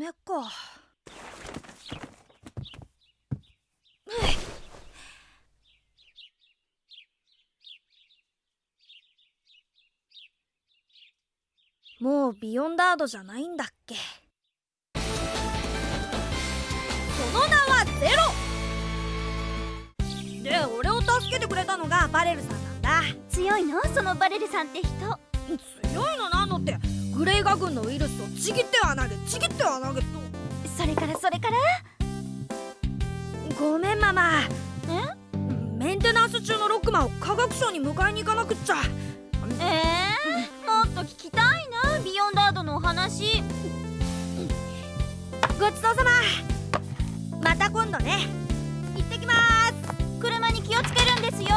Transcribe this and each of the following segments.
夢か。もうビヨンダードじゃないんだっけ。その名はゼロ。で俺を助けてくれたのがバレルさんなんだ。強いの？そのバレルさんって人。強いのなのってグレイガ軍のウイルスをちぎっては投げちぎっては投げと。それからそれから？ごめんママ。え？メンテナンス中のロックマンを科学省に迎えに行かなくっちゃ。えー、もっと聞きたいなビヨンダードのお話。ごちそうさま。また今度ね。行ってきます。車に気をつけるんですよ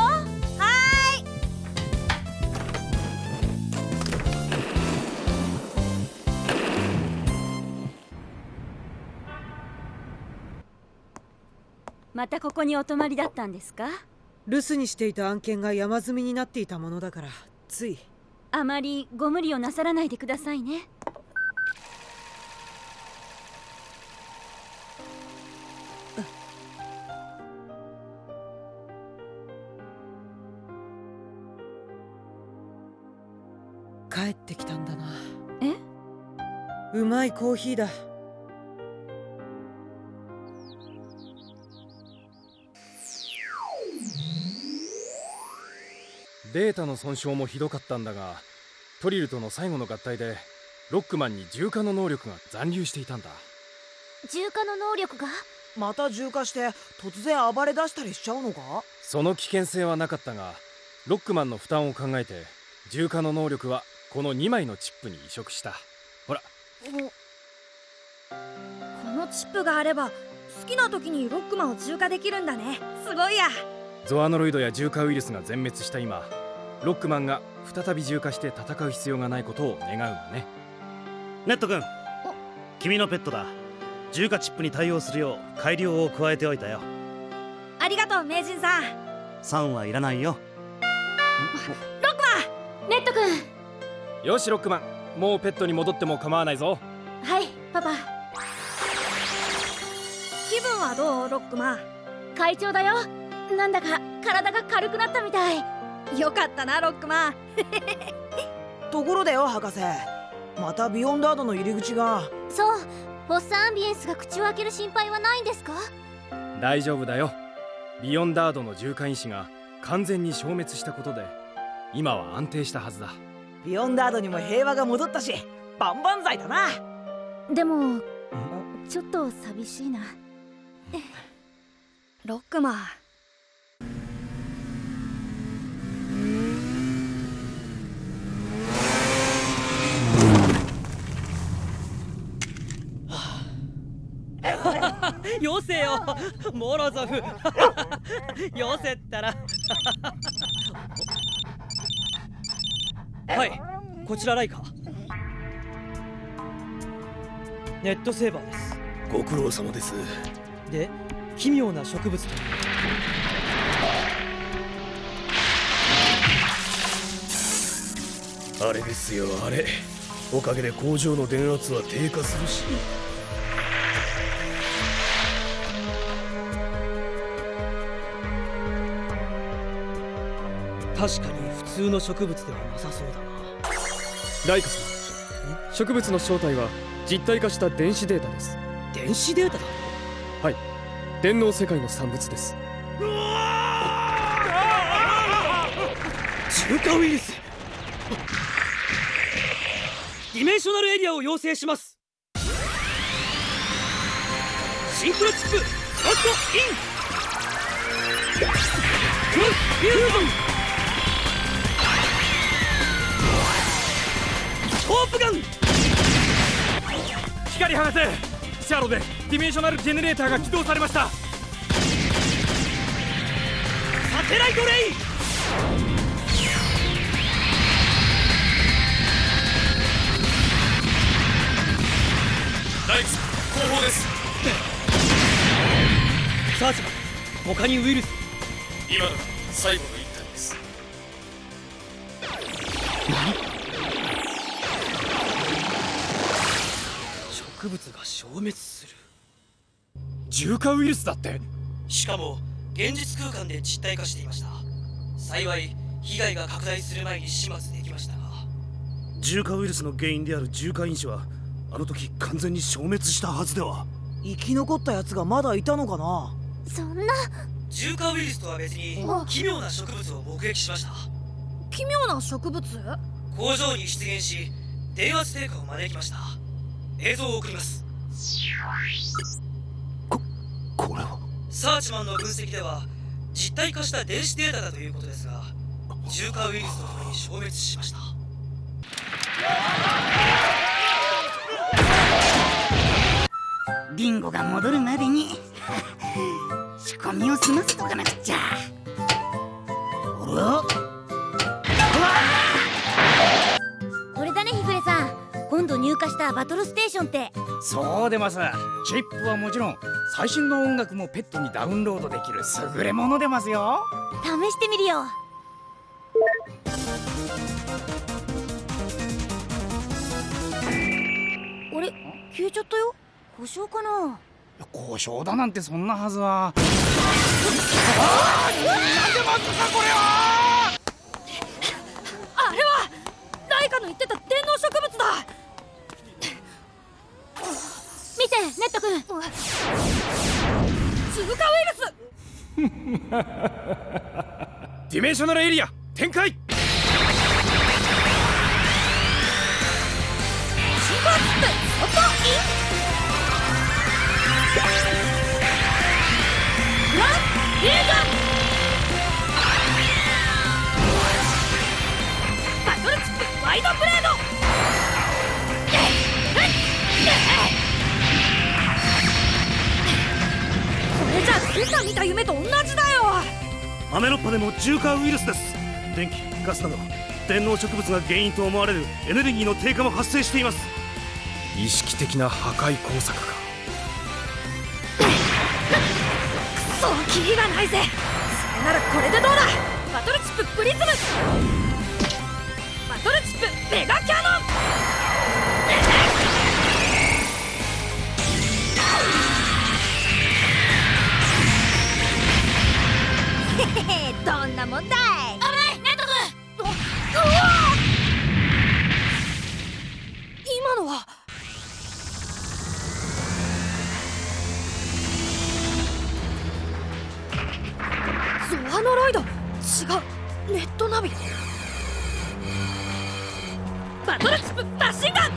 またここにお泊まりだったんですか？留守にしていた案件が山積みになっていたものだからつい。あまりご無理をなさらないでくださいね。帰ってきたんだな。え？うまいコーヒーだデータの損傷もひどかったんだがトリルとの最後の合体でロックマンに重化の能力が残留していたんだ。重化の能力が？また重化して突然暴れ出したりしちゃうのか？その危険性はなかったがロックマンの負担を考えて重化の能力はこの2枚のチップに移植した。ほら。このチップがあれば好きな時にロックマンを重化できるんだね。すごいや。ゾアノロイドや重化ウイルスが全滅した今ロックマンが再び重化して戦う必要がないことを願うんだね。ネット君君のペットだ。重化チップに対応するよう改良を加えておいたよ。ありがとう名人さん。3はいらないよ。ロックマン！ネット君！よしロックマン。もうペットに戻っても構わないぞ。はいパパ。気分はどうロックマン？会長だよ。なんだか体が軽くなったみたいよかったなロックマン。ところでよ博士。またビヨンダードの入り口が。そうボッサアンビエンスが口を開ける心配はないんですか？大丈夫だよ。ビヨンダードの重化因子が完全に消滅したことで今は安定したはずだ。ビヨンダードにも平和が戻ったし万々歳だな。でもちょっと寂しいな。ロックマンよせよ。モロゾフよせったら。はい。こちらライカ。ネットセーバーです。ご苦労様です。で奇妙な植物と。あれですよあれ。おかげで工場の電圧は低下するし確かに普通の植物ではなさそうだな。ライカさん植物の正体は実体化した電子データです。電子データだ。はい。電脳世界の産物です。重化ウイルス。ディメンショナルエリアを要請します。シンクロチップカットインクロスフュージョンプガン光放せシャロでディメンショナルジェネレーターが起動されました。サテライトレイ。ライクス後方です。サーチマン他にウイルス。今のが最後植物が消滅する。重化ウイルスだって。しかも現実空間で実体化していました。幸い被害が拡大する前に始末できましたが。重化ウイルスの原因である重化因子はあの時完全に消滅したはずでは。生き残ったやつがまだいたのかな？そんな。重化ウイルスとは別に奇妙な植物を目撃しました。奇妙な植物？工場に出現し電圧低下を招きました映像を送ります。これは？サーチマンの分析では実体化した電子データだということですが重化ウイルスとともに消滅しました。ビンゴが戻るまでに仕込みを済ませとかなくちゃ。あらバトルステーションって。そうでます。チップはもちろん最新の音楽もペットにダウンロードできる優れものでますよ。試してみるよ。あれ？消えちゃったよ？故障かな？故障だなんてそんなはずは。あれは！ライカの言ってた電脳植物だ見てネット君。重化ウイルス。ディメンショナルエリア展開。シンバースプ外イン今朝見た夢と同じだよ。アメロッパでも重化ウイルスです。電気ガスなど電脳植物が原因と思われるエネルギーの低下も発生しています。意識的な破壊工作か。そうキリがないぜ。それならこれでどうだ。バトルチッププリズム。バトルチップメガキャノンなもんだい危ないネット君今のはゾアノロイド？違うネットナビバトルチップマシンガン！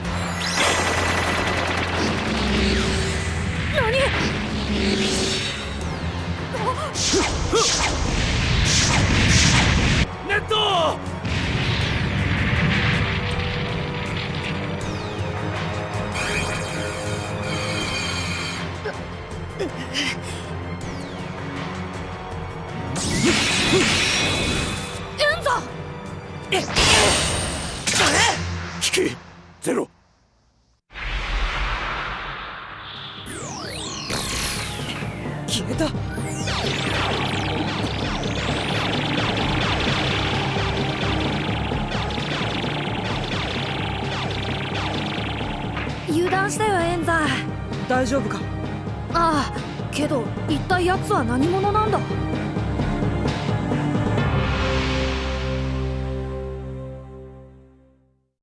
何？エンザ。引きゼロ。消えた。油断したよエンザ。大丈夫か？ああけど一体奴は何者なんだ？